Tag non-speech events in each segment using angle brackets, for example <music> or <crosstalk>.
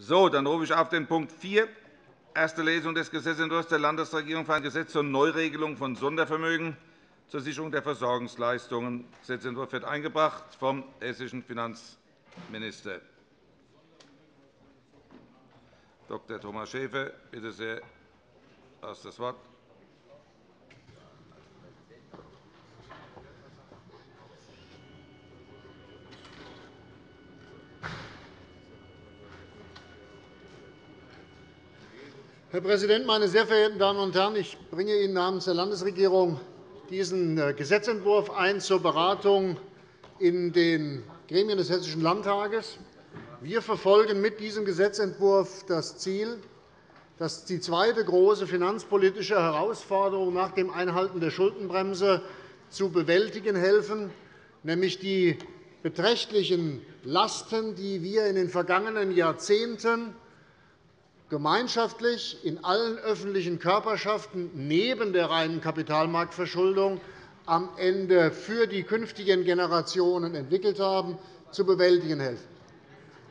So, dann rufe ich auf den Punkt 4, erste Lesung des Gesetzentwurfs der Landesregierung für ein Gesetz zur Neuregelung von Sondervermögen zur Sicherung der Versorgungsleistungen. Der Gesetzentwurf wird eingebracht vom hessischen Finanzminister. Dr. Thomas Schäfer, bitte sehr, hast das Wort. Herr Präsident, meine sehr verehrten Damen und Herren! Ich bringe Ihnen namens der Landesregierung diesen äh, Gesetzentwurf ein zur Beratung in den Gremien des Hessischen Landtages. Wir verfolgen mit diesem Gesetzentwurf das Ziel, dass die zweite große finanzpolitische Herausforderung nach dem Einhalten der Schuldenbremse zu bewältigen helfen, nämlich die beträchtlichen Lasten, die wir in den vergangenen Jahrzehnten gemeinschaftlich in allen öffentlichen Körperschaften neben der reinen Kapitalmarktverschuldung am Ende für die künftigen Generationen entwickelt haben, zu bewältigen helfen.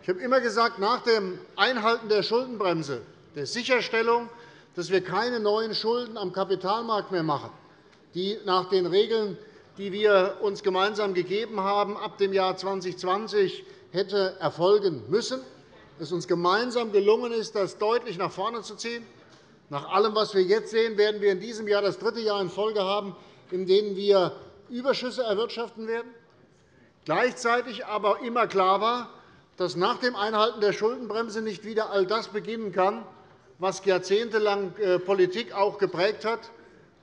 Ich habe immer gesagt, nach dem Einhalten der Schuldenbremse, der Sicherstellung, dass wir keine neuen Schulden am Kapitalmarkt mehr machen, die nach den Regeln, die wir uns gemeinsam gegeben haben, ab dem Jahr 2020 hätte erfolgen müssen, es uns gemeinsam gelungen ist, das deutlich nach vorne zu ziehen. Nach allem, was wir jetzt sehen, werden wir in diesem Jahr das dritte Jahr in Folge haben, in dem wir Überschüsse erwirtschaften werden. Gleichzeitig aber immer klar war, dass nach dem Einhalten der Schuldenbremse nicht wieder all das beginnen kann, was jahrzehntelang äh, Politik auch geprägt hat,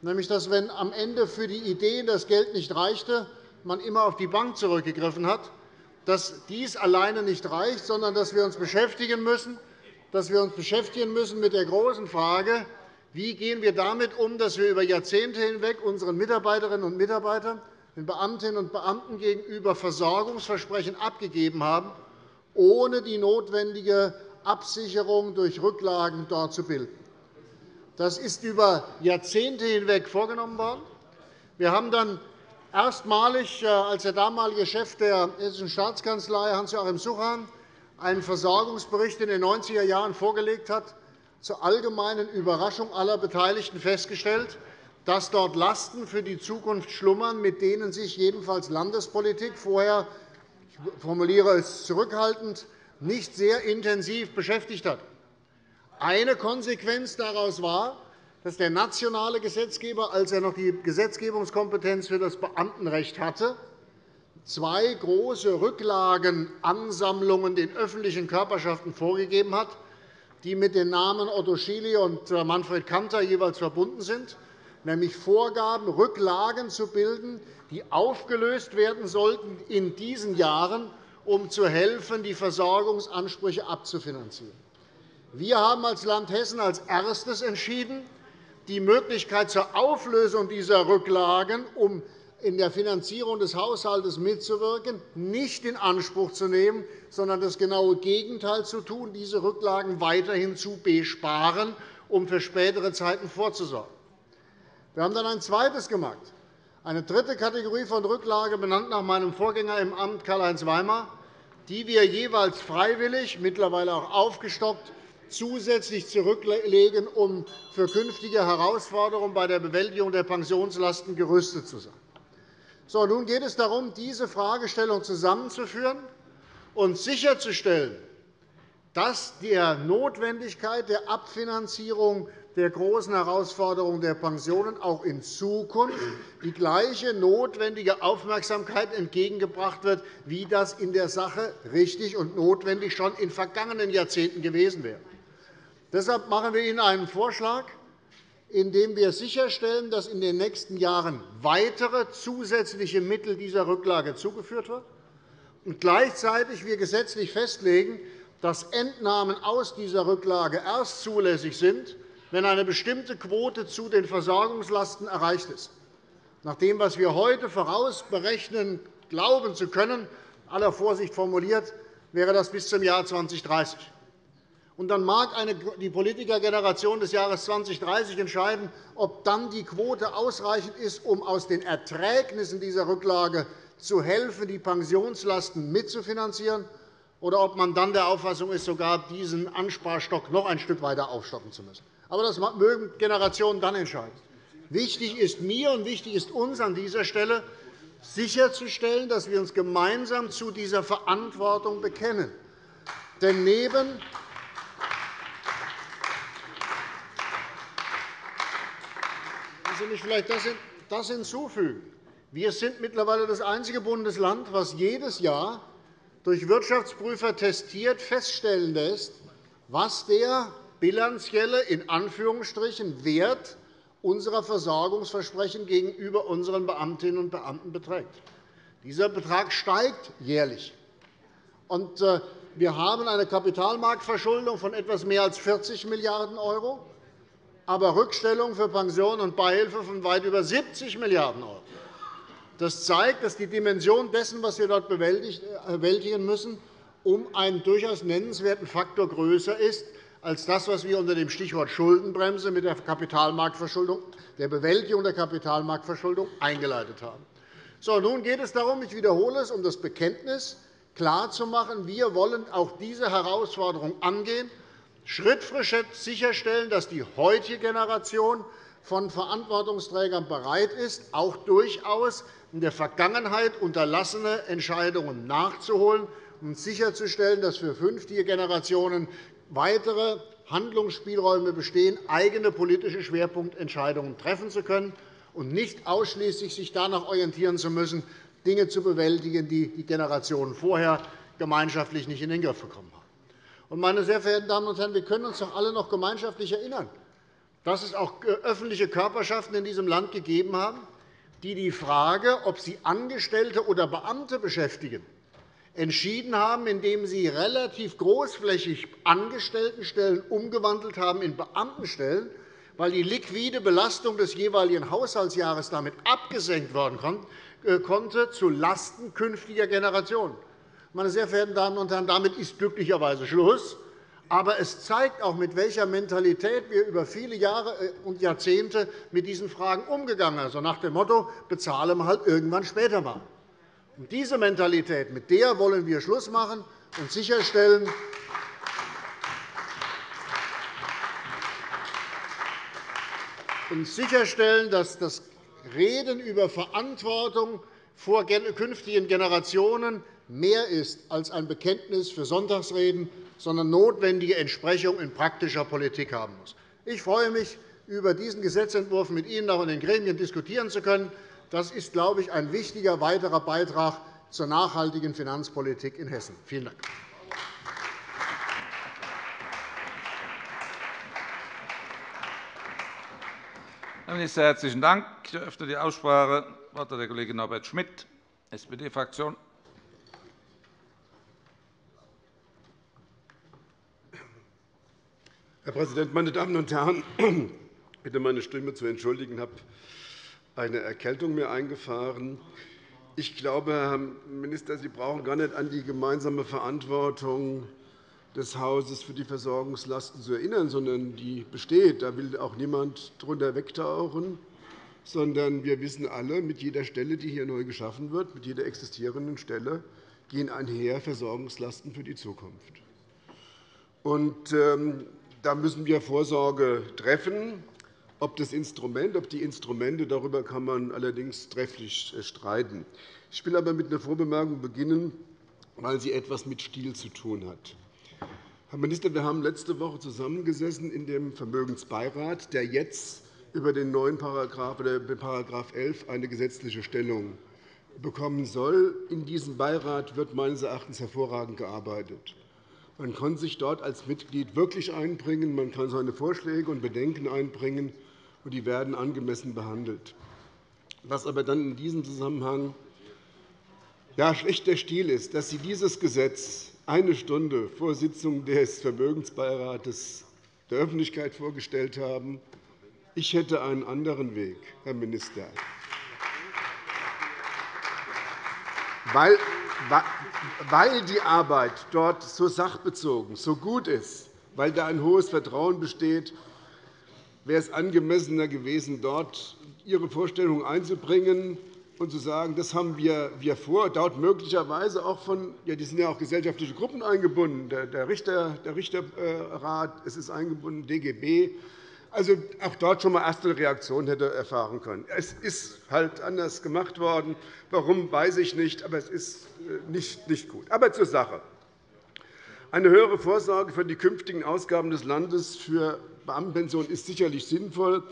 nämlich dass, wenn am Ende für die Ideen das Geld nicht reichte, man immer auf die Bank zurückgegriffen hat dass dies alleine nicht reicht, sondern dass wir uns beschäftigen müssen, dass wir uns beschäftigen müssen mit der großen Frage, wie gehen wir damit um, dass wir über Jahrzehnte hinweg unseren Mitarbeiterinnen und Mitarbeitern, den Beamtinnen und Beamten gegenüber Versorgungsversprechen abgegeben haben, ohne die notwendige Absicherung durch Rücklagen dort zu bilden. Das ist über Jahrzehnte hinweg vorgenommen worden. Wir haben dann Erstmalig, äh, als der damalige Chef der Hessischen Staatskanzlei, Hans-Joachim Suchan, einen Versorgungsbericht in den 90er Jahren vorgelegt hat, zur allgemeinen Überraschung aller Beteiligten festgestellt, dass dort Lasten für die Zukunft schlummern, mit denen sich jedenfalls Landespolitik vorher ich formuliere es zurückhaltend, nicht sehr intensiv beschäftigt hat. Eine Konsequenz daraus war, dass der nationale Gesetzgeber, als er noch die Gesetzgebungskompetenz für das Beamtenrecht hatte, zwei große Rücklagenansammlungen den öffentlichen Körperschaften vorgegeben hat, die mit den Namen Otto Schily und äh, Manfred Kanter jeweils verbunden sind, nämlich Vorgaben, Rücklagen zu bilden, die aufgelöst werden sollten in diesen Jahren, um zu helfen, die Versorgungsansprüche abzufinanzieren. Wir haben als Land Hessen als erstes entschieden, die Möglichkeit zur Auflösung dieser Rücklagen, um in der Finanzierung des Haushalts mitzuwirken, nicht in Anspruch zu nehmen, sondern das genaue Gegenteil zu tun, diese Rücklagen weiterhin zu besparen, um für spätere Zeiten vorzusorgen. Wir haben dann ein zweites gemacht, eine dritte Kategorie von Rücklage, benannt nach meinem Vorgänger im Amt Karl-Heinz Weimar, die wir jeweils freiwillig, mittlerweile auch aufgestockt, zusätzlich zurücklegen, um für künftige Herausforderungen bei der Bewältigung der Pensionslasten gerüstet zu sein. So, nun geht es darum, diese Fragestellung zusammenzuführen und sicherzustellen, dass der Notwendigkeit der Abfinanzierung der großen Herausforderungen der Pensionen auch in Zukunft die gleiche notwendige Aufmerksamkeit entgegengebracht wird, wie das in der Sache richtig und notwendig schon in vergangenen Jahrzehnten gewesen wäre. Deshalb machen wir Ihnen einen Vorschlag, in dem wir sicherstellen, dass in den nächsten Jahren weitere zusätzliche Mittel dieser Rücklage zugeführt werden und gleichzeitig wir gesetzlich festlegen, dass Entnahmen aus dieser Rücklage erst zulässig sind, wenn eine bestimmte Quote zu den Versorgungslasten erreicht ist. Nach dem, was wir heute vorausberechnen glauben zu können, aller Vorsicht formuliert, wäre das bis zum Jahr 2030. Und dann mag die Politikergeneration des Jahres 2030 entscheiden, ob dann die Quote ausreichend ist, um aus den Erträgnissen dieser Rücklage zu helfen, die Pensionslasten mitzufinanzieren, oder ob man dann der Auffassung ist, sogar diesen Ansparstock noch ein Stück weiter aufstocken zu müssen. Aber das mögen Generationen dann entscheiden. Wichtig ist mir und wichtig ist uns an dieser Stelle, sicherzustellen, dass wir uns gemeinsam zu dieser Verantwortung bekennen. Denn neben Lassen Sie mich vielleicht das hinzufügen. Wir sind mittlerweile das einzige Bundesland, das jedes Jahr durch Wirtschaftsprüfer testiert feststellen lässt, was der bilanzielle in Anführungsstrichen Wert unserer Versorgungsversprechen gegenüber unseren Beamtinnen und Beamten beträgt. Dieser Betrag steigt jährlich. Äh, wir haben eine Kapitalmarktverschuldung von etwas mehr als 40 Milliarden €, aber Rückstellungen für Pensionen und Beihilfe von weit über 70 Milliarden €. Das zeigt, dass die Dimension dessen, was wir dort bewältigen müssen, um einen durchaus nennenswerten Faktor größer ist als das, was wir unter dem Stichwort Schuldenbremse mit der, Kapitalmarktverschuldung, der Bewältigung der Kapitalmarktverschuldung eingeleitet haben. So, nun geht es darum, ich wiederhole es, um das Bekenntnis klarzumachen, wir wollen auch diese Herausforderung angehen, Schritt für Schritt sicherstellen, dass die heutige Generation von Verantwortungsträgern bereit ist, auch durchaus in der Vergangenheit unterlassene Entscheidungen nachzuholen und sicherzustellen, dass für künftige Generationen weitere Handlungsspielräume bestehen, eigene politische Schwerpunktentscheidungen treffen zu können und nicht ausschließlich sich danach orientieren zu müssen, Dinge zu bewältigen, die die Generationen vorher gemeinschaftlich nicht in den Griff bekommen haben. Meine sehr verehrten Damen und Herren, wir können uns doch alle noch gemeinschaftlich erinnern, dass es auch öffentliche Körperschaften in diesem Land gegeben haben, die die Frage, ob sie Angestellte oder Beamte beschäftigen, entschieden haben, indem sie relativ großflächig Angestelltenstellen umgewandelt haben in Beamtenstellen, weil die liquide Belastung des jeweiligen Haushaltsjahres damit abgesenkt werden äh, konnte, zulasten künftiger Generationen. Meine sehr verehrten Damen und Herren, damit ist glücklicherweise Schluss. Aber es zeigt auch, mit welcher Mentalität wir über viele Jahre äh, und Jahrzehnte mit diesen Fragen umgegangen sind. Also nach dem Motto, bezahlen wir halt irgendwann später mal. Und diese Mentalität, mit der wollen wir Schluss machen und sicherstellen, und sicherstellen, dass das Reden über Verantwortung vor künftigen Generationen mehr ist als ein Bekenntnis für Sonntagsreden, sondern notwendige Entsprechung in praktischer Politik haben muss. Ich freue mich, über diesen Gesetzentwurf mit Ihnen auch in den Gremien diskutieren zu können. Das ist, glaube ich, ein wichtiger weiterer Beitrag zur nachhaltigen Finanzpolitik in Hessen. Vielen Dank. Herr Minister, herzlichen Dank. Ich eröffne die Aussprache. Das Wort hat der Kollege Norbert Schmitt, SPD-Fraktion. Präsident, meine Damen und Herren! Ich bitte, meine Stimme zu entschuldigen. Ich habe eine Erkältung mir eingefahren. Ich glaube, Herr Minister, Sie brauchen gar nicht an die gemeinsame Verantwortung des Hauses für die Versorgungslasten zu erinnern, sondern die besteht. Da will auch niemand darunter wegtauchen, sondern wir wissen alle, mit jeder Stelle, die hier neu geschaffen wird, mit jeder existierenden Stelle, gehen einher Versorgungslasten für die Zukunft. Und, ähm, da müssen wir Vorsorge treffen. Ob das Instrument, ob die Instrumente, darüber kann man allerdings trefflich äh, streiten. Ich will aber mit einer Vorbemerkung beginnen, weil sie etwas mit Stil zu tun hat. Herr Minister, wir haben letzte Woche zusammengesessen in dem Vermögensbeirat, der jetzt über den neuen Paragraph, oder § 11 eine gesetzliche Stellung bekommen soll. In diesem Beirat wird meines Erachtens hervorragend gearbeitet. Man kann sich dort als Mitglied wirklich einbringen. Man kann seine Vorschläge und Bedenken einbringen und die werden angemessen behandelt. Was aber dann in diesem Zusammenhang ja, schlechter Stil ist, dass Sie dieses Gesetz eine Stunde vor Sitzung des Vermögensbeirates der Öffentlichkeit vorgestellt haben. Ich hätte einen anderen Weg, Herr Minister. Weil, weil die Arbeit dort so sachbezogen, so gut ist, weil da ein hohes Vertrauen besteht, wäre es angemessener gewesen, dort Ihre Vorstellungen einzubringen und zu sagen, das haben wir, wir vor, dort möglicherweise auch von, ja, die sind ja auch gesellschaftliche Gruppen eingebunden, der, Richter, der Richterrat, es ist eingebunden, DGB, also auch dort schon einmal erste Reaktion hätte erfahren können. Es ist halt anders gemacht worden. Warum, weiß ich nicht, aber es ist äh, nicht, nicht gut. Aber zur Sache. Eine höhere Vorsorge für die künftigen Ausgaben des Landes für Beamtenpensionen ist sicherlich sinnvoll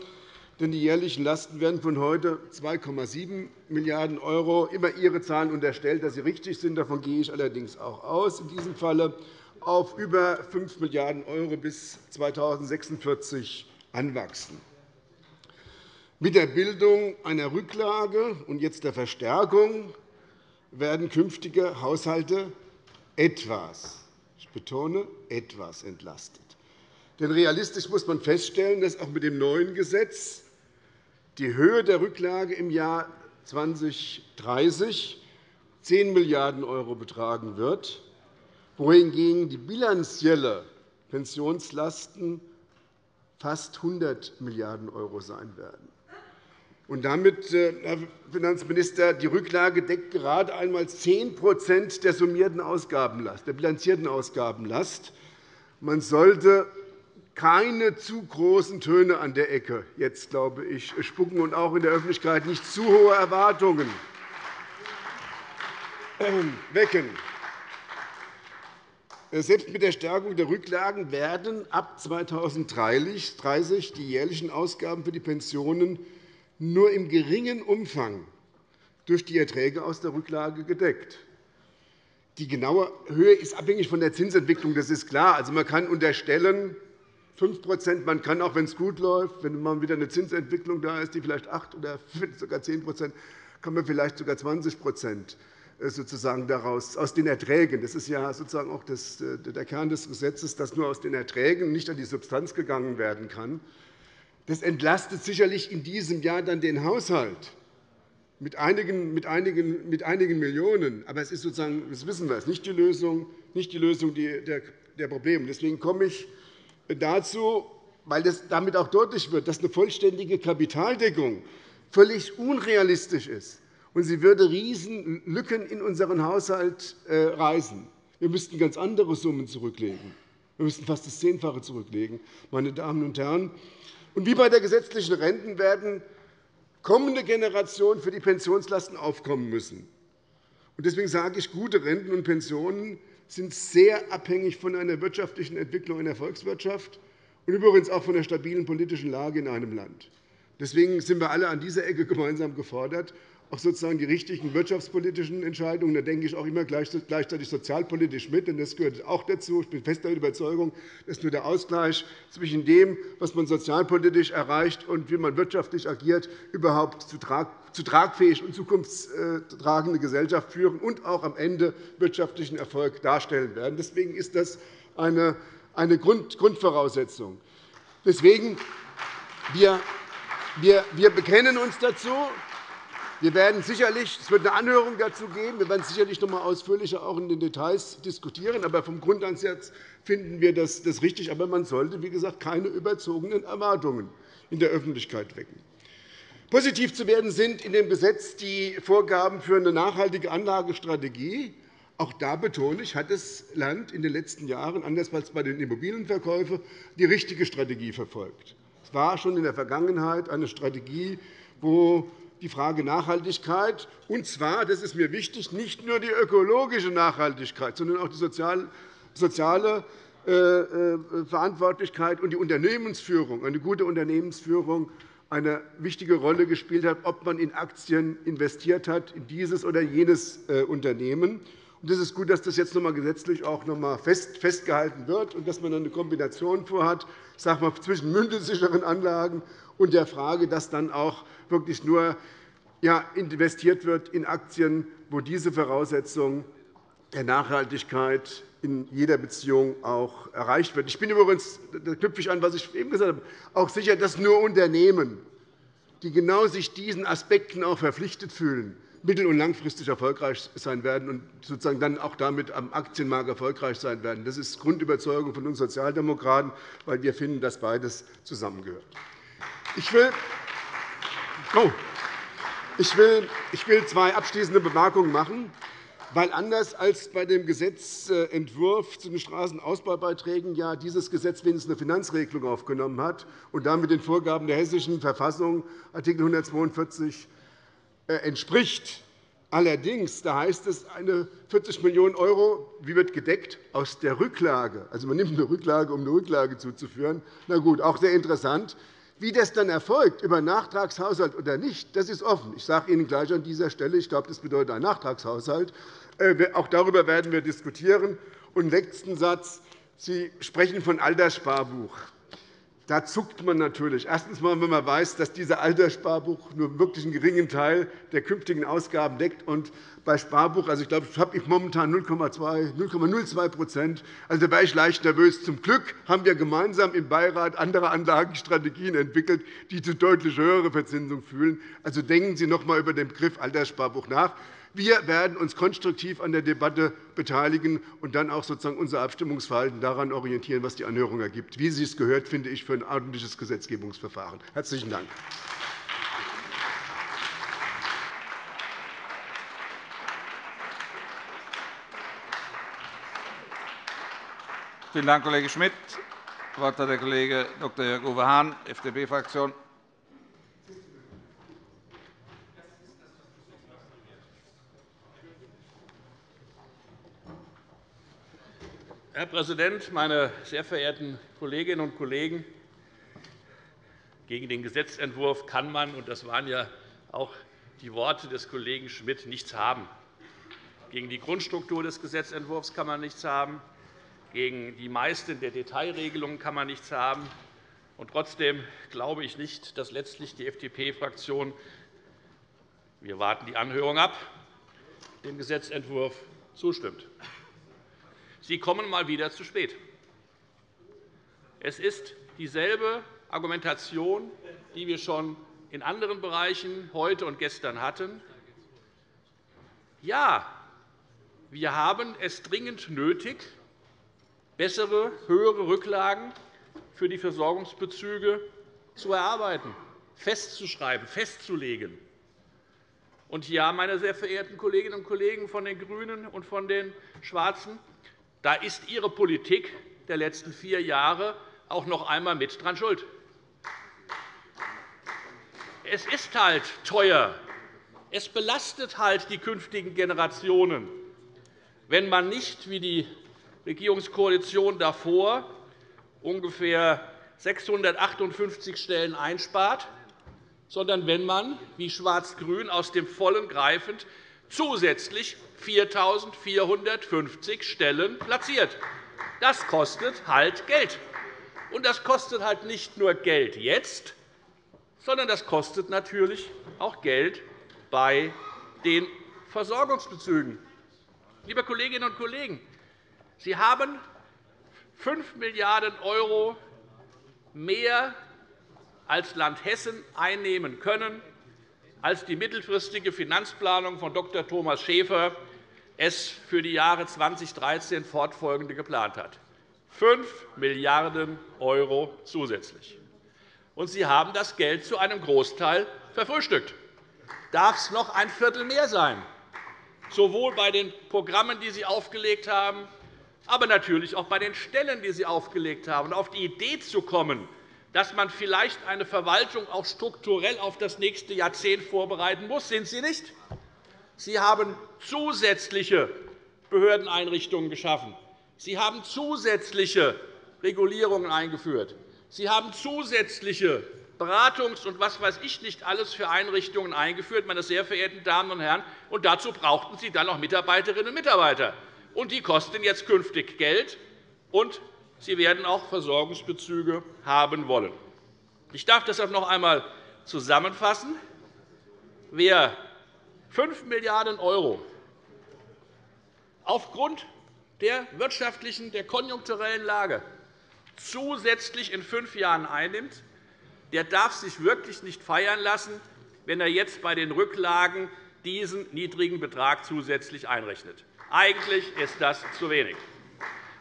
denn die jährlichen Lasten werden von heute 2,7 Milliarden €, immer Ihre Zahlen unterstellt, dass sie richtig sind. Davon gehe ich allerdings auch aus, in diesem Falle auf über 5 Milliarden € bis 2046 anwachsen. Mit der Bildung einer Rücklage und jetzt der Verstärkung werden künftige Haushalte etwas, ich betone, etwas entlastet. Denn realistisch muss man feststellen, dass auch mit dem neuen Gesetz die Höhe der Rücklage im Jahr 2030 10 Milliarden € betragen wird, wohingegen die bilanzielle Pensionslasten fast 100 Milliarden € sein werden. Und damit, äh, Herr Finanzminister, die Rücklage deckt gerade einmal 10 der summierten Ausgabenlast, der bilanzierten Ausgabenlast. Man sollte keine zu großen Töne an der Ecke jetzt, glaube ich, spucken und auch in der Öffentlichkeit nicht zu hohe Erwartungen ähm, wecken. Selbst mit der Stärkung der Rücklagen werden ab 2030 die jährlichen Ausgaben für die Pensionen nur im geringen Umfang durch die Erträge aus der Rücklage gedeckt. Die genaue Höhe ist abhängig von der Zinsentwicklung, das ist klar. Also, man kann unterstellen, 5% Man kann auch, wenn es gut läuft, wenn mal wieder eine Zinsentwicklung da ist, die vielleicht 8 oder <laughs> sogar 10% kann man vielleicht sogar 20 äh, sozusagen daraus, aus den Erträgen. Das ist ja sozusagen auch das, äh, der Kern des Gesetzes, dass nur aus den Erträgen nicht an die Substanz gegangen werden kann. Das entlastet sicherlich in diesem Jahr dann den Haushalt mit einigen, mit einigen, mit einigen Millionen. Aber es ist sozusagen, das wissen wir, nicht die Lösung, nicht die Lösung der Probleme. Deswegen komme ich dazu, weil das damit auch deutlich wird, dass eine vollständige Kapitaldeckung völlig unrealistisch ist. Und sie würde Riesenlücken in unseren Haushalt äh, reißen. Wir müssten ganz andere Summen zurücklegen. Wir müssten fast das Zehnfache zurücklegen, meine Damen und Herren. Und wie bei der gesetzlichen Renten werden kommende Generationen für die Pensionslasten aufkommen müssen. Deswegen sage ich, gute Renten und Pensionen sind sehr abhängig von einer wirtschaftlichen Entwicklung in der Volkswirtschaft und übrigens auch von der stabilen politischen Lage in einem Land. Deswegen sind wir alle an dieser Ecke gemeinsam gefordert, auch sozusagen die richtigen wirtschaftspolitischen Entscheidungen. Da denke ich auch immer gleichzeitig sozialpolitisch mit, denn das gehört auch dazu. Ich bin fest der Überzeugung, dass nur der Ausgleich zwischen dem, was man sozialpolitisch erreicht und wie man wirtschaftlich agiert, überhaupt zu tragfähig und zukunftstragende Gesellschaft führen und auch am Ende wirtschaftlichen Erfolg darstellen werden. Deswegen ist das eine Grundvoraussetzung. Deswegen wir wir bekennen uns dazu. Wir werden sicherlich, es wird eine Anhörung dazu geben. Wir werden sicherlich noch einmal ausführlicher auch in den Details diskutieren. Aber vom Grundansatz finden wir das richtig. Aber man sollte, wie gesagt, keine überzogenen Erwartungen in der Öffentlichkeit wecken. Positiv zu werden sind in dem Gesetz die Vorgaben für eine nachhaltige Anlagestrategie. Auch da betone ich, hat das Land in den letzten Jahren, anders als bei den Immobilienverkäufen, die richtige Strategie verfolgt. Es war schon in der Vergangenheit eine Strategie, wo die Frage Nachhaltigkeit, und zwar, das ist mir wichtig, nicht nur die ökologische Nachhaltigkeit, sondern auch die soziale äh, äh, Verantwortlichkeit und die Unternehmensführung, eine gute Unternehmensführung eine wichtige Rolle gespielt hat, ob man in Aktien investiert hat, in dieses oder jenes äh, Unternehmen. Es ist gut, dass das jetzt noch einmal gesetzlich auch noch einmal festgehalten wird und dass man eine Kombination vorhat sage mal, zwischen mündelsicheren Anlagen und der Frage, dass dann auch wirklich nur investiert wird in Aktien, wo diese Voraussetzung der Nachhaltigkeit in jeder Beziehung auch erreicht wird. Ich bin übrigens, da knüpfe ich an, was ich eben gesagt habe, auch sicher, dass nur Unternehmen, die genau sich diesen Aspekten auch verpflichtet fühlen, mittel- und langfristig erfolgreich sein werden und sozusagen dann auch damit am Aktienmarkt erfolgreich sein werden. Das ist Grundüberzeugung von uns Sozialdemokraten, weil wir finden, dass beides zusammengehört. Ich will oh. Ich will, ich will zwei abschließende Bemerkungen machen. Weil anders als bei dem Gesetzentwurf zu den Straßenausbaubeiträgen ja dieses Gesetz wenigstens eine Finanzregelung aufgenommen hat und damit den Vorgaben der Hessischen Verfassung Art. 142 äh, entspricht. Allerdings da heißt es, eine 40 Millionen € wie wird gedeckt aus der Rücklage. Also, man nimmt eine Rücklage, um eine Rücklage zuzuführen. Na gut, auch sehr interessant. Wie das dann erfolgt, über Nachtragshaushalt oder nicht, das ist offen. Ich sage Ihnen gleich an dieser Stelle, ich glaube, das bedeutet einen Nachtragshaushalt. Äh, auch darüber werden wir diskutieren. Und letzten Satz. Sie sprechen von Alterssparbuch. Da zuckt man natürlich. Erstens, wenn man weiß, dass dieser Alterssparbuch nur wirklich einen geringen Teil der künftigen Ausgaben deckt. Und bei Sparbuch, also ich glaube, ich habe momentan 0,02% Also Da wäre ich leicht nervös. Zum Glück haben wir gemeinsam im Beirat andere Anlagenstrategien entwickelt, die zu deutlich höherer Verzinsung führen. Also denken Sie noch einmal über den Begriff Alterssparbuch nach. Wir werden uns konstruktiv an der Debatte beteiligen und dann auch sozusagen unser Abstimmungsverhalten daran orientieren, was die Anhörung ergibt. Wie sie es gehört, finde ich, für ein ordentliches Gesetzgebungsverfahren. – Herzlichen Dank. Vielen Dank, Kollege Schmidt. Das Wort hat der Kollege Dr. Jörg-Uwe Hahn, FDP-Fraktion. Herr Präsident, meine sehr verehrten Kolleginnen und Kollegen! Gegen den Gesetzentwurf kann man, und das waren ja auch die Worte des Kollegen Schmidt, nichts haben. Gegen die Grundstruktur des Gesetzentwurfs kann man nichts haben. Gegen die meisten der Detailregelungen kann man nichts haben. Und trotzdem glaube ich nicht, dass letztlich die FDP-Fraktion – wir warten die Anhörung ab – dem Gesetzentwurf zustimmt. Sie kommen mal wieder zu spät. Es ist dieselbe Argumentation, die wir schon in anderen Bereichen heute und gestern hatten. Ja, wir haben es dringend nötig, bessere, höhere Rücklagen für die Versorgungsbezüge zu erarbeiten, festzuschreiben, festzulegen. Und ja, meine sehr verehrten Kolleginnen und Kollegen von den GRÜNEN und von den Schwarzen, da ist Ihre Politik der letzten vier Jahre auch noch einmal mit dran schuld. Es ist halt teuer. Es belastet halt die künftigen Generationen, wenn man nicht wie die Regierungskoalition davor ungefähr 658 Stellen einspart, sondern wenn man, wie Schwarz-Grün aus dem Vollen greifend, zusätzlich 4.450 Stellen platziert. Das kostet halt Geld. Und das kostet halt nicht nur Geld jetzt, sondern das kostet natürlich auch Geld bei den Versorgungsbezügen. Liebe Kolleginnen und Kollegen, Sie haben 5 Milliarden € mehr als Land Hessen einnehmen können, als die mittelfristige Finanzplanung von Dr. Thomas Schäfer es für die Jahre 2013 fortfolgende geplant hat. 5 Milliarden € zusätzlich. Und Sie haben das Geld zu einem Großteil verfrühstückt. Darf es noch ein Viertel mehr sein, sowohl bei den Programmen, die Sie aufgelegt haben, aber natürlich auch bei den Stellen, die Sie aufgelegt haben. auf die Idee zu kommen, dass man vielleicht eine Verwaltung auch strukturell auf das nächste Jahrzehnt vorbereiten muss, sind Sie nicht? Sie haben zusätzliche Behördeneinrichtungen geschaffen. Sie haben zusätzliche Regulierungen eingeführt. Sie haben zusätzliche Beratungs- und was weiß ich nicht alles für Einrichtungen eingeführt, meine sehr verehrten Damen und Herren. Und dazu brauchten Sie dann auch Mitarbeiterinnen und Mitarbeiter. Und die kosten jetzt künftig Geld, und Sie werden auch Versorgungsbezüge haben wollen. Ich darf deshalb noch einmal zusammenfassen. Wer 5 Milliarden € aufgrund der wirtschaftlichen, der konjunkturellen Lage zusätzlich in fünf Jahren einnimmt, der darf sich wirklich nicht feiern lassen, wenn er jetzt bei den Rücklagen diesen niedrigen Betrag zusätzlich einrechnet. Eigentlich ist das zu wenig.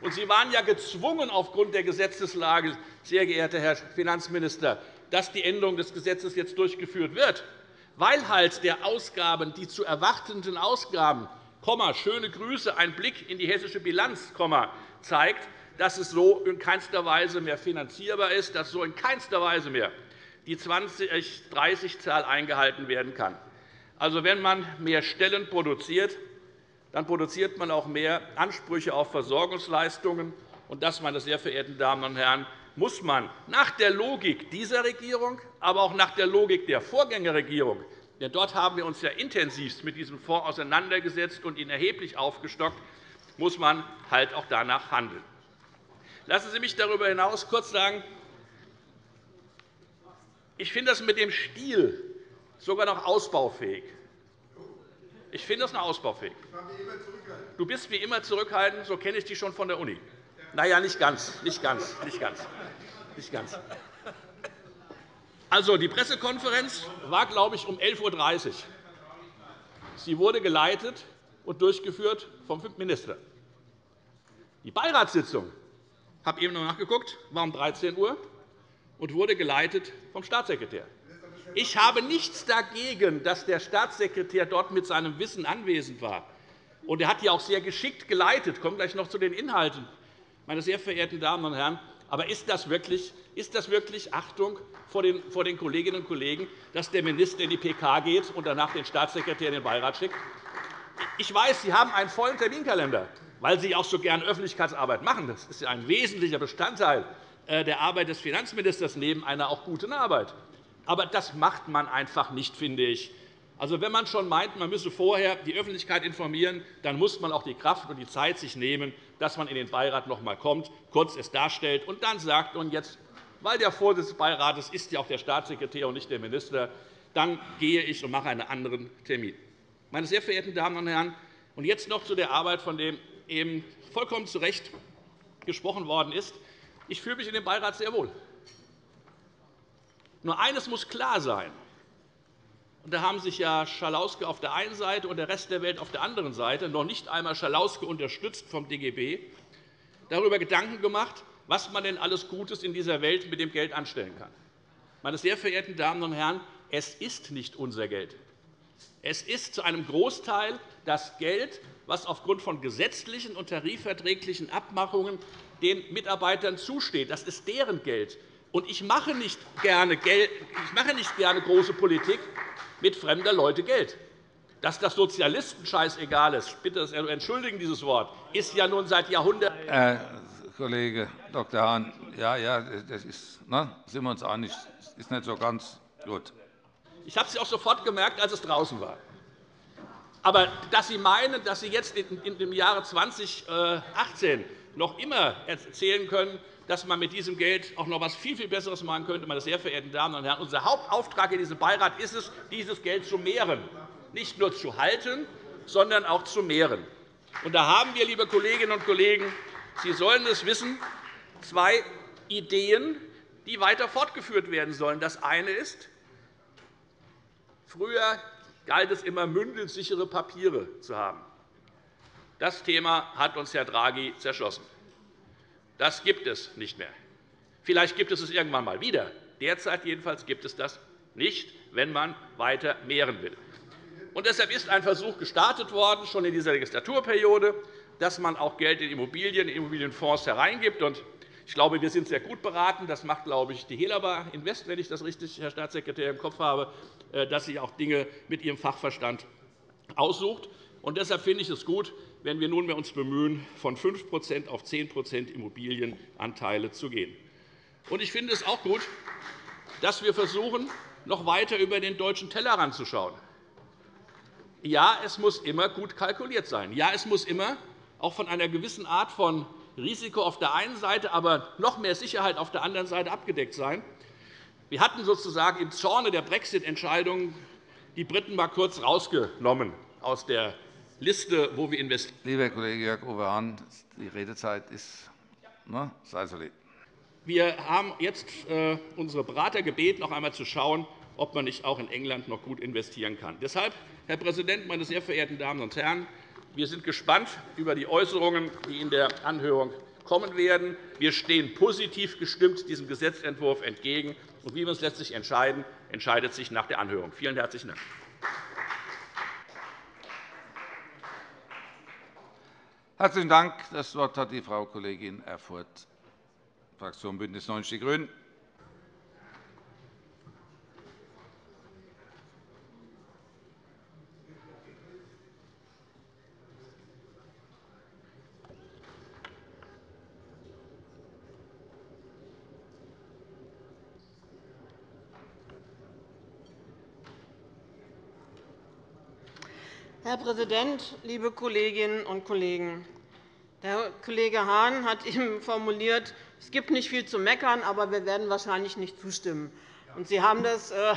Und Sie waren ja gezwungen, aufgrund der Gesetzeslage, sehr geehrter Herr Finanzminister, dass die Änderung des Gesetzes jetzt durchgeführt wird. weil halt der Ausgaben, die zu erwartenden Ausgaben, schöne Grüße, ein Blick in die hessische Bilanz, zeigt, dass es so in keinster Weise mehr finanzierbar ist, dass so in keinster Weise mehr die 2030-Zahl eingehalten werden kann. Also, wenn man mehr Stellen produziert, dann produziert man auch mehr Ansprüche auf Versorgungsleistungen. Und das, meine sehr verehrten Damen und Herren, muss man nach der Logik dieser Regierung, aber auch nach der Logik der Vorgängerregierung denn dort haben wir uns ja intensivst mit diesem Fonds auseinandergesetzt und ihn erheblich aufgestockt, muss man halt auch danach handeln. Lassen Sie mich darüber hinaus kurz sagen, ich finde das mit dem Stil sogar noch ausbaufähig. Ich finde das noch ausbaufähig. Du bist wie immer zurückhaltend, so kenne ich dich schon von der Uni. Na ja, nicht ganz, nicht ganz, nicht ganz, nicht ganz. Also, die Pressekonferenz war, glaube ich, um 11.30 Uhr. Sie wurde geleitet und durchgeführt vom Minister. Die Beiratssitzung, ich habe eben noch nachgeguckt, war um 13 Uhr und wurde geleitet vom Staatssekretär. Ich habe nichts dagegen, dass der Staatssekretär dort mit seinem Wissen anwesend war. Und er hat die auch sehr geschickt geleitet. Ich komme gleich noch zu den Inhalten. Meine sehr verehrten Damen und Herren, aber ist das wirklich, ist das wirklich Achtung vor den, vor den Kolleginnen und Kollegen, dass der Minister in die PK geht und danach den Staatssekretär in den Beirat schickt? Ich weiß, Sie haben einen vollen Terminkalender, weil Sie auch so gern Öffentlichkeitsarbeit machen. Das ist ein wesentlicher Bestandteil äh, der Arbeit des Finanzministers neben einer auch guten Arbeit. Aber das macht man einfach nicht, finde ich. Also, wenn man schon meint, man müsse vorher die Öffentlichkeit informieren, dann muss man auch die Kraft und die Zeit sich nehmen, dass man in den Beirat noch einmal kommt, kurz es darstellt und dann sagt, und jetzt, weil der Vorsitzende des Beirates ist ja auch der Staatssekretär und nicht der Minister, dann gehe ich und mache einen anderen Termin. Meine sehr verehrten Damen und Herren, und jetzt noch zu der Arbeit, von der eben vollkommen zu Recht gesprochen worden ist. Ich fühle mich in dem Beirat sehr wohl. Nur eines muss klar sein. Und da haben sich ja Schalauske auf der einen Seite und der Rest der Welt auf der anderen Seite, noch nicht einmal Schalauske unterstützt vom DGB, darüber Gedanken gemacht, was man denn alles Gutes in dieser Welt mit dem Geld anstellen kann. Meine sehr verehrten Damen und Herren, es ist nicht unser Geld. Es ist zu einem Großteil das Geld, das aufgrund von gesetzlichen und tarifverträglichen Abmachungen den Mitarbeitern zusteht. Das ist deren Geld. Ich mache nicht gerne, ich mache nicht gerne große Politik, mit fremder Leute Geld. Dass das Sozialisten scheißegal ist, bitte entschuldigen dieses Wort, ist ja nun seit Jahrhunderten. Herr Kollege Dr. Hahn, ja, ja, das ist, ne, sind wir uns einig, das ist nicht so ganz gut. Ich habe es auch sofort gemerkt, als es draußen war. Aber dass Sie meinen, dass Sie jetzt im Jahre 2018 noch immer erzählen können, dass man mit diesem Geld auch noch etwas viel, viel Besseres machen könnte. Meine sehr verehrten Damen und Herren, unser Hauptauftrag in diesem Beirat ist es, dieses Geld zu mehren, nicht nur zu halten, sondern auch zu mehren. Und da haben wir, liebe Kolleginnen und Kollegen, Sie sollen es wissen, zwei Ideen, die weiter fortgeführt werden sollen. Das eine ist, früher galt es immer, mündelsichere Papiere zu haben. Das Thema hat uns Herr Draghi zerschlossen. Das gibt es nicht mehr. Vielleicht gibt es es irgendwann einmal wieder. Derzeit jedenfalls gibt es das nicht, wenn man weiter mehren will. Und deshalb ist ein Versuch gestartet worden, schon in dieser Legislaturperiode, dass man auch Geld in Immobilien, in Immobilienfonds hereingibt. Ich glaube, wir sind sehr gut beraten. Das macht, glaube ich, die Helaba Invest, wenn ich das richtig, Herr Staatssekretär, im Kopf habe, äh, dass sie auch Dinge mit ihrem Fachverstand aussucht. Und deshalb finde ich es gut, wenn wir nunmehr uns bemühen, von 5% auf 10% Immobilienanteile zu gehen. Ich finde es auch gut, dass wir versuchen, noch weiter über den deutschen Tellerrand zu schauen. Ja, es muss immer gut kalkuliert sein. Ja, es muss immer auch von einer gewissen Art von Risiko auf der einen Seite, aber noch mehr Sicherheit auf der anderen Seite abgedeckt sein. Wir hatten sozusagen im Zorne der Brexit-Entscheidung die Briten einmal kurz rausgenommen aus der Liste, wo wir investieren. Lieber Kollege Jörg-Uwe Hahn, die Redezeit ist. Ne? Sei so lieb. Wir haben jetzt äh, unsere Berater gebeten, noch einmal zu schauen, ob man nicht auch in England noch gut investieren kann. Deshalb, Herr Präsident, meine sehr verehrten Damen und Herren, wir sind gespannt über die Äußerungen, die in der Anhörung kommen werden. Wir stehen positiv gestimmt diesem Gesetzentwurf entgegen. Und wie wir uns letztlich entscheiden, entscheidet sich nach der Anhörung. Vielen herzlichen Dank. Herzlichen Dank. Das Wort hat die Frau Kollegin Erfurth, Fraktion BÜNDNIS 90 die GRÜNEN. Herr Präsident, liebe Kolleginnen und Kollegen! Der Kollege Hahn hat <laughs> eben formuliert, es gibt nicht viel zu meckern, aber wir werden wahrscheinlich nicht zustimmen. Sie haben das, äh,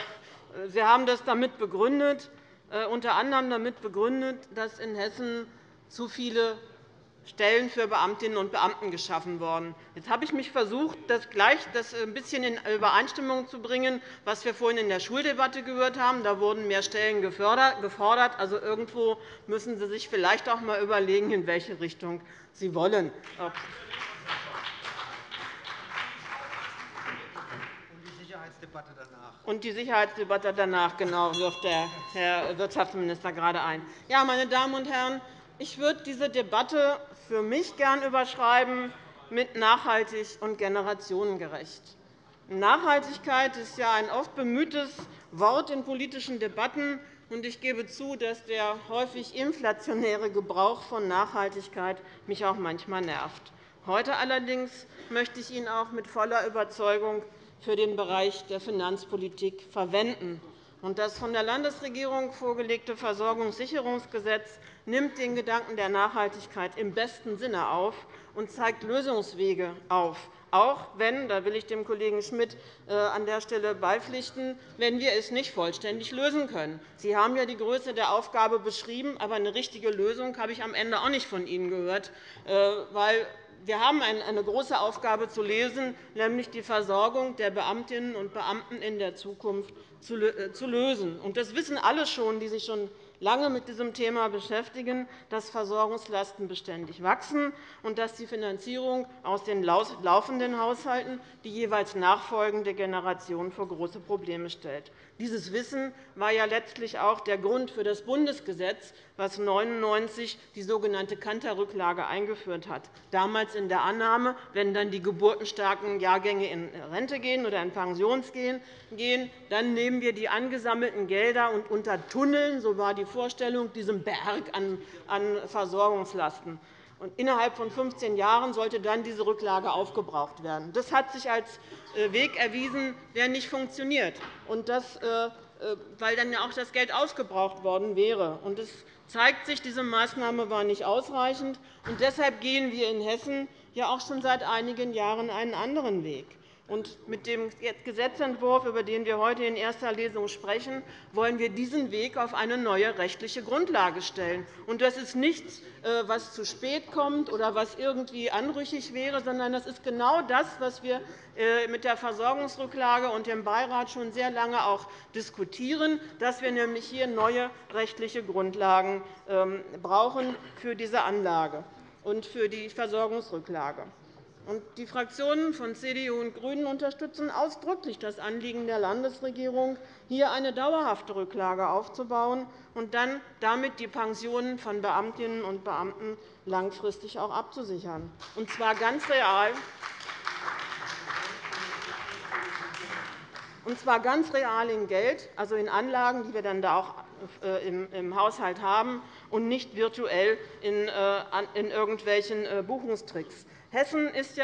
Sie haben das damit begründet, äh, unter anderem damit begründet, dass in Hessen zu viele Stellen für Beamtinnen und Beamten geschaffen worden. Jetzt habe ich mich versucht, das gleich das ein bisschen in Übereinstimmung zu bringen, was wir vorhin in der Schuldebatte gehört haben. Da wurden mehr Stellen gefordert. Also irgendwo müssen Sie sich vielleicht auch einmal überlegen, in welche Richtung Sie wollen. Und die Sicherheitsdebatte danach, genau, wirft der Herr Wirtschaftsminister gerade ein. Ja, meine Damen und Herren, ich würde diese Debatte für mich gern überschreiben mit nachhaltig und generationengerecht. Nachhaltigkeit ist ja ein oft bemühtes Wort in politischen Debatten. Ich gebe zu, dass der häufig inflationäre Gebrauch von Nachhaltigkeit mich auch manchmal nervt. Heute allerdings möchte ich ihn auch mit voller Überzeugung für den Bereich der Finanzpolitik verwenden. Das von der Landesregierung vorgelegte Versorgungssicherungsgesetz nimmt den Gedanken der Nachhaltigkeit im besten Sinne auf und zeigt Lösungswege auf, auch wenn, da will ich dem Kollegen Schmidt äh, an der Stelle beipflichten, wenn wir es nicht vollständig lösen können. Sie haben ja die Größe der Aufgabe beschrieben, aber eine richtige Lösung habe ich am Ende auch nicht von Ihnen gehört, äh, weil wir haben eine große Aufgabe zu lesen, nämlich die Versorgung der Beamtinnen und Beamten in der Zukunft zu äh, lösen. Das wissen alle schon, die sich schon lange mit diesem Thema beschäftigen, dass Versorgungslasten beständig wachsen und dass die Finanzierung aus den laufenden Haushalten die jeweils nachfolgende Generation vor große Probleme stellt. Dieses Wissen war ja letztlich auch der Grund für das Bundesgesetz, das 1999 die sogenannte Kanter-Rücklage eingeführt hat, damals in der Annahme, wenn dann die geburtenstarken Jahrgänge in Rente gehen oder in Pension gehen, dann nehmen wir die angesammelten Gelder und untertunneln, so war die Vorstellung, diesen Berg an Versorgungslasten. Und innerhalb von 15 Jahren sollte dann diese Rücklage aufgebraucht werden. Das hat sich als äh, Weg erwiesen, der nicht funktioniert, und das, äh, äh, weil dann auch das Geld ausgebraucht worden wäre. Und es zeigt sich, diese Maßnahme war nicht ausreichend. Und deshalb gehen wir in Hessen ja auch schon seit einigen Jahren einen anderen Weg. Und mit dem Gesetzentwurf, über den wir heute in erster Lesung sprechen, wollen wir diesen Weg auf eine neue rechtliche Grundlage stellen. Und das ist nichts, äh, was zu spät kommt oder was irgendwie anrüchig wäre, sondern das ist genau das, was wir äh, mit der Versorgungsrücklage und dem Beirat schon sehr lange auch diskutieren, dass wir nämlich hier neue rechtliche Grundlagen ähm, brauchen für diese Anlage und für die Versorgungsrücklage. Die Fraktionen von CDU und GRÜNEN unterstützen ausdrücklich das Anliegen der Landesregierung, hier eine dauerhafte Rücklage aufzubauen und dann damit die Pensionen von Beamtinnen und Beamten langfristig auch abzusichern, und zwar ganz real. Und zwar ganz real in Geld, also in Anlagen, die wir dann da auch äh, im Haushalt haben, und nicht virtuell in äh, irgendwelchen äh, Buchungstricks.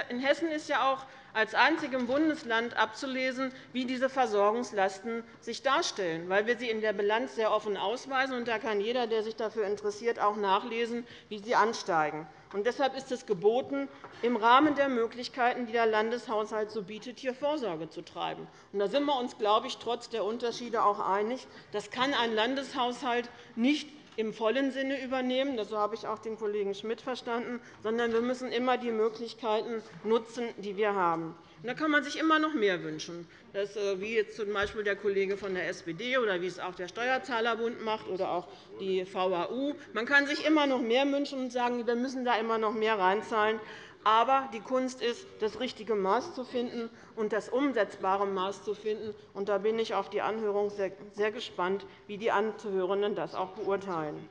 In Hessen ist ja auch als einzigem Bundesland abzulesen, wie diese Versorgungslasten sich darstellen, weil wir sie in der Bilanz sehr offen ausweisen. Da kann jeder, der sich dafür interessiert, auch nachlesen, wie sie ansteigen. Deshalb ist es geboten, im Rahmen der Möglichkeiten, die der Landeshaushalt so bietet, hier Vorsorge zu treiben. Und da sind wir uns, glaube ich, trotz der Unterschiede auch einig. Das kann ein Landeshaushalt nicht im vollen Sinne übernehmen. So habe ich auch den Kollegen Schmidt verstanden. Sondern wir müssen immer die Möglichkeiten nutzen, die wir haben. Da kann man sich immer noch mehr wünschen, das, äh, wie jetzt z.B. der Kollege von der SPD oder wie es auch der Steuerzahlerbund macht oder auch die VAU. Man kann sich immer noch mehr wünschen und sagen, wir müssen da immer noch mehr reinzahlen. Aber die Kunst ist, das richtige Maß zu finden und das umsetzbare Maß zu finden. Und da bin ich auf die Anhörung sehr gespannt, wie die Anzuhörenden das auch beurteilen.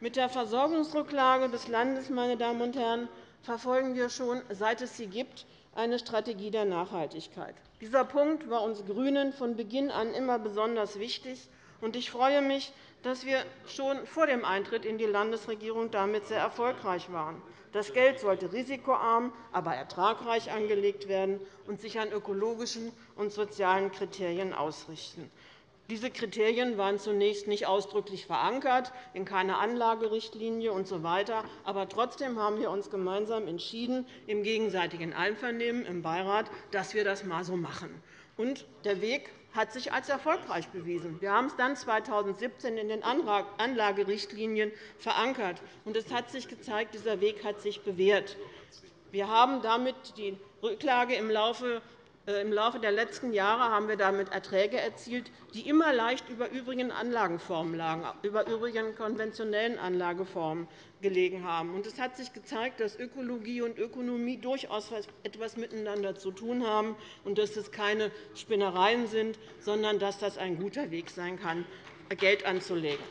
Mit der Versorgungsrücklage des Landes meine Damen und Herren, verfolgen wir schon, seit es sie gibt, eine Strategie der Nachhaltigkeit. Dieser Punkt war uns GRÜNEN von Beginn an immer besonders wichtig. Ich freue mich, dass wir schon vor dem Eintritt in die Landesregierung damit sehr erfolgreich waren. Das Geld sollte risikoarm, aber ertragreich angelegt werden und sich an ökologischen und sozialen Kriterien ausrichten. Diese Kriterien waren zunächst nicht ausdrücklich verankert, in keiner Anlagerichtlinie usw. Aber trotzdem haben wir uns gemeinsam entschieden, im gegenseitigen Einvernehmen im Beirat, dass wir das einmal so machen. Und der Weg hat sich als erfolgreich bewiesen. Wir haben es dann 2017 in den Anlagerichtlinien verankert. Und es hat sich gezeigt, dieser Weg hat sich bewährt. Wir haben damit die Rücklage im Laufe im Laufe der letzten Jahre haben wir damit Erträge erzielt, die immer leicht über übrigen Anlagenformen lagen, über übrigen konventionellen Anlageformen gelegen haben. Es hat sich gezeigt, dass Ökologie und Ökonomie durchaus etwas miteinander zu tun haben und dass es keine Spinnereien sind, sondern dass das ein guter Weg sein kann, Geld anzulegen.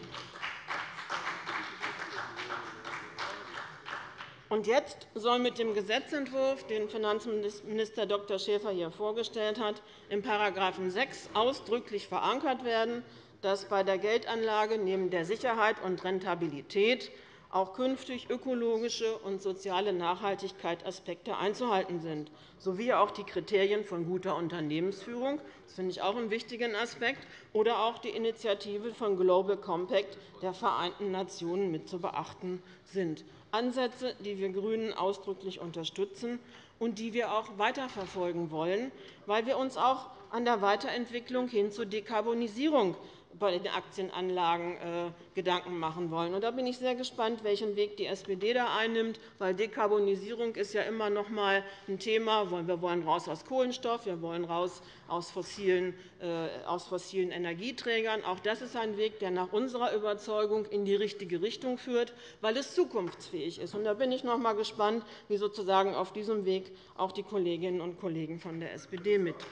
Und jetzt soll mit dem Gesetzentwurf, den Finanzminister Dr. Schäfer hier vorgestellt hat, in § 6 ausdrücklich verankert werden, dass bei der Geldanlage neben der Sicherheit und Rentabilität auch künftig ökologische und soziale Nachhaltigkeitsaspekte einzuhalten sind, sowie auch die Kriterien von guter Unternehmensführung – das finde ich auch einen wichtigen Aspekt – oder auch die Initiative von Global Compact der Vereinten Nationen mit zu beachten sind. Ansätze, die wir GRÜNEN ausdrücklich unterstützen und die wir auch weiterverfolgen wollen, weil wir uns auch an der Weiterentwicklung hin zur Dekarbonisierung bei den Aktienanlagen äh, Gedanken machen wollen. Da bin ich sehr gespannt, welchen Weg die SPD da einnimmt. Weil Dekarbonisierung ist ja immer noch einmal ein Thema. Wir wollen raus aus Kohlenstoff, wir wollen raus aus fossilen, äh, aus fossilen Energieträgern. Auch das ist ein Weg, der nach unserer Überzeugung in die richtige Richtung führt, weil es zukunftsfähig ist. Da bin ich noch einmal gespannt, wie sozusagen auf diesem Weg auch die Kolleginnen und Kollegen von der SPD mitgehen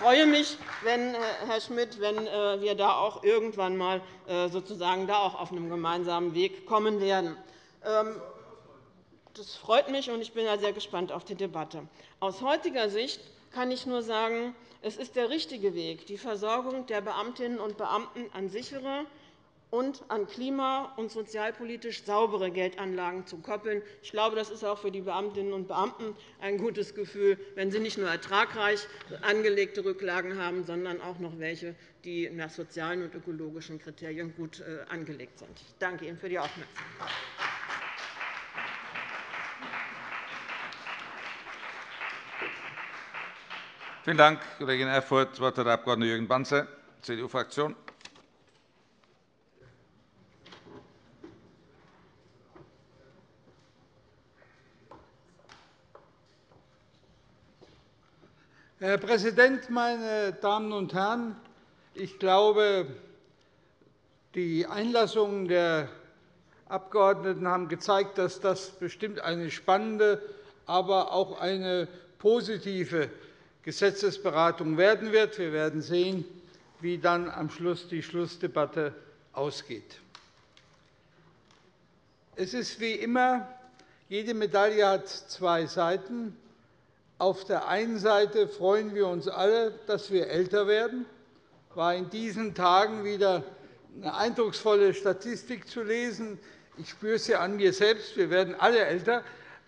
freue mich, wenn, äh, Herr Schmidt, wenn äh, wir da auch irgendwann einmal äh, sozusagen da auch auf einem gemeinsamen Weg kommen werden. Ähm, das freut mich, und ich bin sehr gespannt auf die Debatte. Aus heutiger Sicht kann ich nur sagen, es ist der richtige Weg, die Versorgung der Beamtinnen und Beamten an sichere und an klima- und sozialpolitisch saubere Geldanlagen zu koppeln. Ich glaube, das ist auch für die Beamtinnen und Beamten ein gutes Gefühl, wenn sie nicht nur ertragreich angelegte Rücklagen haben, sondern auch noch welche, die nach sozialen und ökologischen Kriterien gut äh, angelegt sind. Ich danke Ihnen für die Aufmerksamkeit. Vielen Dank, Kollegin Erfurth. Das Wort hat der Abg. Jürgen Banzer, CDU-Fraktion. Herr Präsident, meine Damen und Herren! Ich glaube, die Einlassungen der Abgeordneten haben gezeigt, dass das bestimmt eine spannende, aber auch eine positive Gesetzesberatung werden wird. Wir werden sehen, wie dann am Schluss die Schlussdebatte ausgeht. Es ist wie immer, jede Medaille hat zwei Seiten. Auf der einen Seite freuen wir uns alle, dass wir älter werden. Es war in diesen Tagen wieder eine eindrucksvolle Statistik zu lesen. Ich spüre es ja an mir selbst. Wir werden alle älter.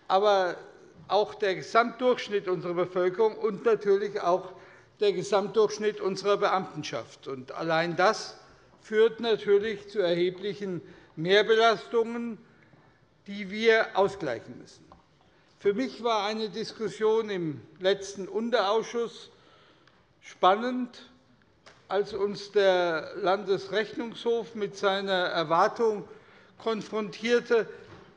Aber auch der Gesamtdurchschnitt unserer Bevölkerung und natürlich auch der Gesamtdurchschnitt unserer Beamtenschaft. allein das führt natürlich zu erheblichen Mehrbelastungen, die wir ausgleichen müssen. Für mich war eine Diskussion im letzten Unterausschuss spannend, als uns der Landesrechnungshof mit seiner Erwartung konfrontierte,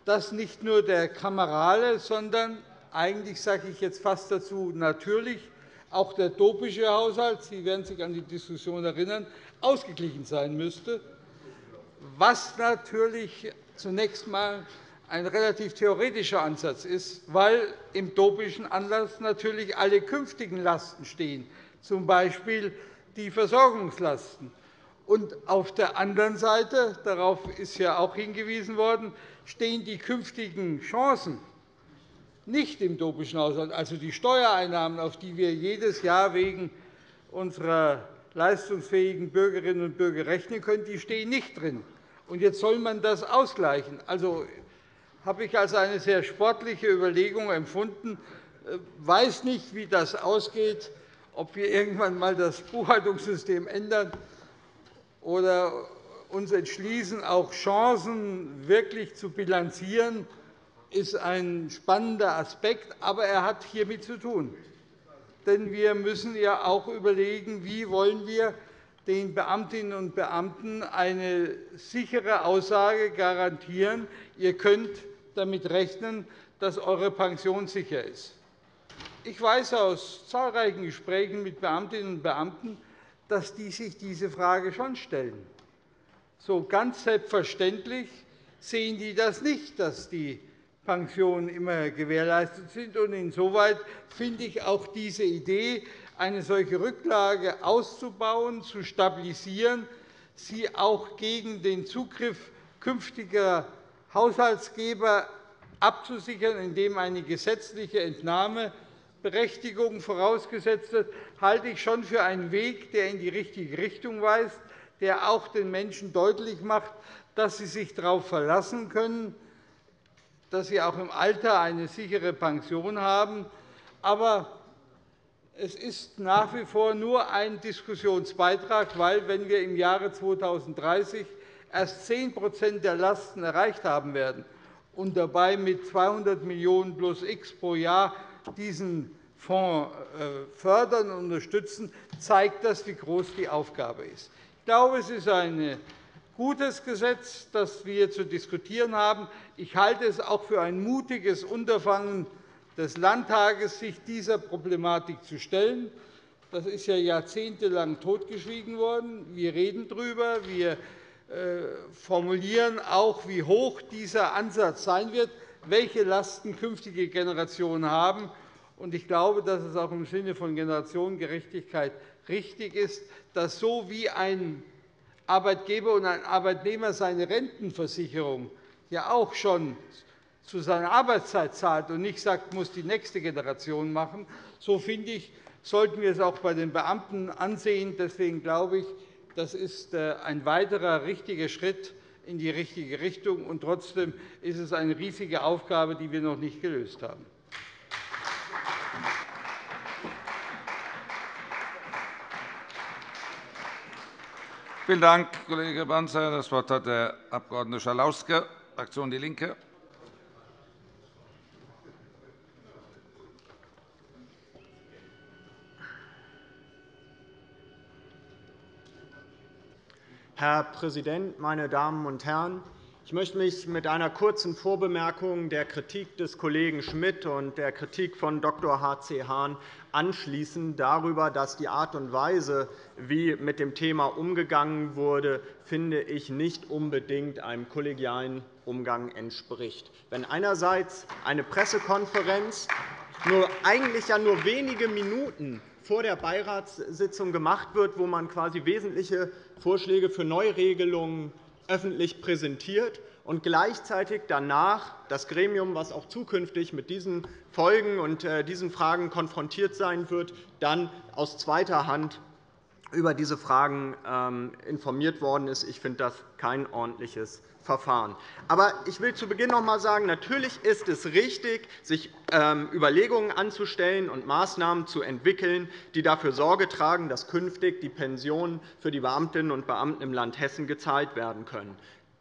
dass nicht nur der kamerale, sondern eigentlich sage ich jetzt fast dazu natürlich auch der dopische Haushalt, Sie werden sich an die Diskussion erinnern, ausgeglichen sein müsste, was natürlich zunächst einmal ein relativ theoretischer Ansatz ist, weil im topischen Anlass natürlich alle künftigen Lasten stehen, z. B. die Versorgungslasten. Und auf der anderen Seite, darauf ist ja auch hingewiesen worden, stehen die künftigen Chancen nicht im topischen Haushalt, also die Steuereinnahmen, auf die wir jedes Jahr wegen unserer leistungsfähigen Bürgerinnen und Bürger rechnen können, die stehen nicht drin. Und jetzt soll man das ausgleichen. Also habe ich als eine sehr sportliche Überlegung empfunden. Ich äh, weiß nicht, wie das ausgeht, ob wir irgendwann einmal das Buchhaltungssystem ändern oder uns entschließen, auch Chancen wirklich zu bilanzieren, ist ein spannender Aspekt, aber er hat hiermit zu tun. Denn wir müssen ja auch überlegen, wie wollen wir den Beamtinnen und Beamten eine sichere Aussage garantieren, ihr könnt damit rechnen, dass eure Pension sicher ist. Ich weiß aus zahlreichen Gesprächen mit Beamtinnen und Beamten, dass die sich diese Frage schon stellen. So ganz selbstverständlich sehen die das nicht, dass die Pensionen immer gewährleistet sind. Insoweit finde ich auch diese Idee, eine solche Rücklage auszubauen, zu stabilisieren, sie auch gegen den Zugriff künftiger Haushaltsgeber abzusichern, indem eine gesetzliche Entnahmeberechtigung vorausgesetzt wird, halte ich schon für einen Weg, der in die richtige Richtung weist, der auch den Menschen deutlich macht, dass sie sich darauf verlassen können, dass sie auch im Alter eine sichere Pension haben. Aber es ist nach wie vor nur ein Diskussionsbeitrag, weil, wenn wir im Jahre 2030 erst 10% der Lasten erreicht haben werden und dabei mit 200 Millionen € plus X pro Jahr diesen Fonds äh, fördern und unterstützen, zeigt das, wie groß die Aufgabe ist. Ich glaube, es ist ein gutes Gesetz, das wir zu diskutieren haben. Ich halte es auch für ein mutiges Unterfangen des Landtages, sich dieser Problematik zu stellen. Das ist ja jahrzehntelang totgeschwiegen worden. Wir reden darüber. Wir äh, formulieren auch, wie hoch dieser Ansatz sein wird, welche Lasten künftige Generationen haben. Ich glaube, dass es auch im Sinne von Generationengerechtigkeit richtig ist, dass so wie ein Arbeitgeber und ein Arbeitnehmer seine Rentenversicherung ja auch schon zu seiner Arbeitszeit zahlt und nicht sagt, muss die nächste Generation machen, so finde ich, sollten wir es auch bei den Beamten ansehen. Deswegen glaube ich, das ist äh, ein weiterer richtiger Schritt in die richtige Richtung. Und trotzdem ist es eine riesige Aufgabe, die wir noch nicht gelöst haben. Vielen Dank, Kollege Banzer. Das Wort hat der Abg. Schalauske, Fraktion DIE LINKE. Herr Präsident, meine Damen und Herren! Ich möchte mich mit einer kurzen Vorbemerkung der Kritik des Kollegen Schmidt und der Kritik von Dr. H.C. Hahn anschließen darüber, dass die Art und Weise, wie mit dem Thema umgegangen wurde, finde ich nicht unbedingt einem kollegialen Umgang entspricht. Wenn einerseits eine Pressekonferenz nur eigentlich ja nur wenige Minuten vor der Beiratssitzung gemacht wird, wo man quasi wesentliche Vorschläge für Neuregelungen öffentlich präsentiert und gleichzeitig danach das Gremium, das auch zukünftig mit diesen Folgen und äh, diesen Fragen konfrontiert sein wird, dann aus zweiter Hand über diese Fragen ähm, informiert worden ist. Ich finde das kein ordentliches Verfahren. Aber ich will zu Beginn noch einmal sagen, natürlich ist es richtig, sich ähm, Überlegungen anzustellen und Maßnahmen zu entwickeln, die dafür Sorge tragen, dass künftig die Pensionen für die Beamtinnen und Beamten im Land Hessen gezahlt werden können.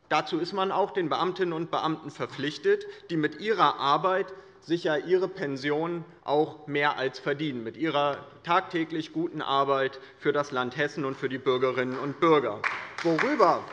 Dazu ist man auch den Beamtinnen und Beamten verpflichtet, die mit ihrer Arbeit sicher ihre Pension auch mehr als verdienen, mit ihrer tagtäglich guten Arbeit für das Land Hessen und für die Bürgerinnen und Bürger. Worüber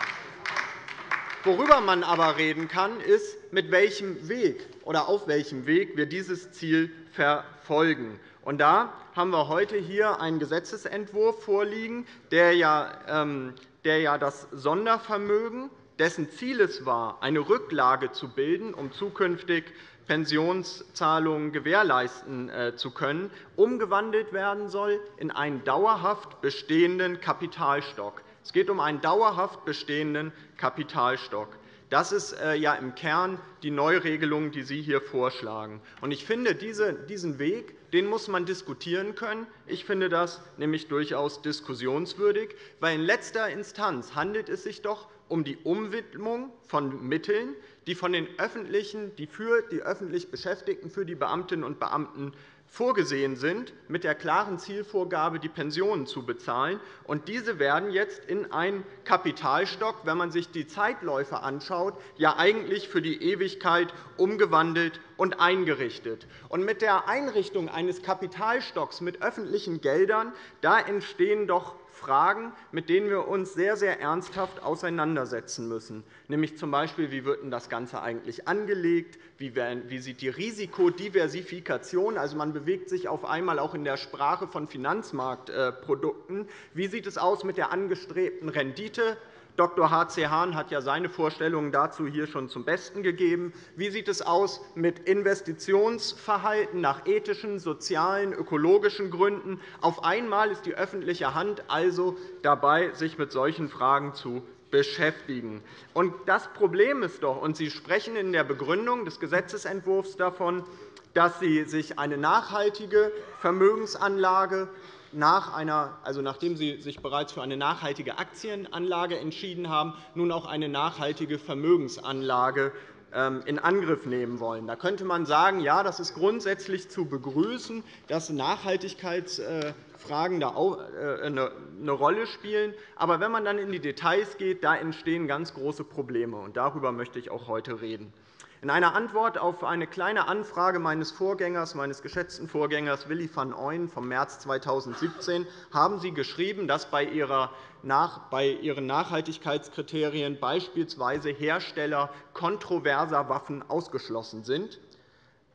Worüber man aber reden kann, ist, mit welchem Weg oder auf welchem Weg wir dieses Ziel verfolgen. Und da haben wir heute hier einen Gesetzentwurf vorliegen, der ja, ähm, der ja das Sondervermögen dessen Ziel es war, eine Rücklage zu bilden, um zukünftig Pensionszahlungen gewährleisten äh, zu können, umgewandelt werden soll in einen dauerhaft bestehenden Kapitalstock. Es geht um einen dauerhaft bestehenden Kapitalstock. Das ist äh, ja im Kern die Neuregelung, die Sie hier vorschlagen. Ich finde, diesen Weg den muss man diskutieren können. Ich finde das nämlich durchaus diskussionswürdig, weil in letzter Instanz handelt es sich doch um die Umwidmung von Mitteln, die, von den öffentlichen, die für die öffentlich Beschäftigten, für die Beamtinnen und Beamten vorgesehen sind, mit der klaren Zielvorgabe, die Pensionen zu bezahlen. Und diese werden jetzt in einen Kapitalstock, wenn man sich die Zeitläufe anschaut, ja eigentlich für die Ewigkeit umgewandelt und eingerichtet. Und mit der Einrichtung eines Kapitalstocks mit öffentlichen Geldern da entstehen doch Fragen, mit denen wir uns sehr, sehr ernsthaft auseinandersetzen müssen, nämlich z. B. wie wird das Ganze eigentlich angelegt, wie sieht die Risikodiversifikation, also man bewegt sich auf einmal auch in der Sprache von Finanzmarktprodukten, wie sieht es aus mit der angestrebten Rendite, Dr. H.C. Hahn hat ja seine Vorstellungen dazu hier schon zum Besten gegeben. Wie sieht es aus mit Investitionsverhalten nach ethischen, sozialen, ökologischen Gründen? Auf einmal ist die öffentliche Hand also dabei, sich mit solchen Fragen zu beschäftigen. Das Problem ist doch, und Sie sprechen in der Begründung des Gesetzentwurfs davon, dass Sie sich eine nachhaltige Vermögensanlage nach einer, also nachdem Sie sich bereits für eine nachhaltige Aktienanlage entschieden haben, nun auch eine nachhaltige Vermögensanlage ähm, in Angriff nehmen wollen. Da könnte man sagen, ja, das ist grundsätzlich zu begrüßen, dass Nachhaltigkeitsfragen äh, eine Rolle spielen. Aber wenn man dann in die Details geht, da entstehen ganz große Probleme. Und darüber möchte ich auch heute reden. In einer Antwort auf eine Kleine Anfrage meines Vorgängers, meines geschätzten Vorgängers Willy van Ooyen vom März 2017 haben Sie geschrieben, dass bei Ihren Nachhaltigkeitskriterien beispielsweise Hersteller kontroverser Waffen ausgeschlossen sind